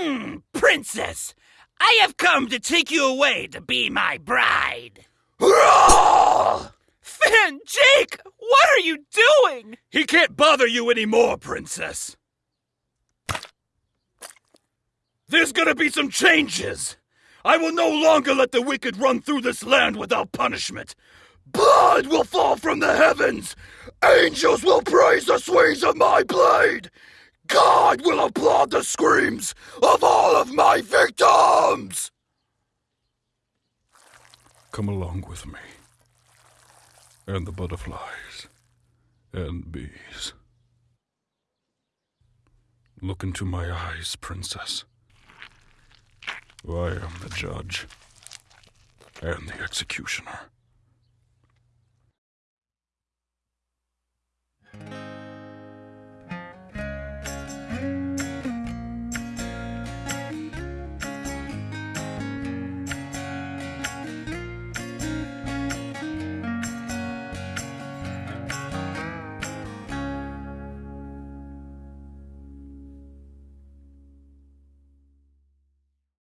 Hmm, princess, I have come to take you away to be my bride. Finn, Jake, what are you doing? He can't bother you anymore, princess. There's gonna be some changes. I will no longer let the wicked run through this land without punishment. Blood will fall from the heavens. Angels will praise the swings of my blade. God will applaud the screams of all of my victims. Come along with me. And the butterflies and bees. Look into my eyes, princess. I am the judge and the executioner.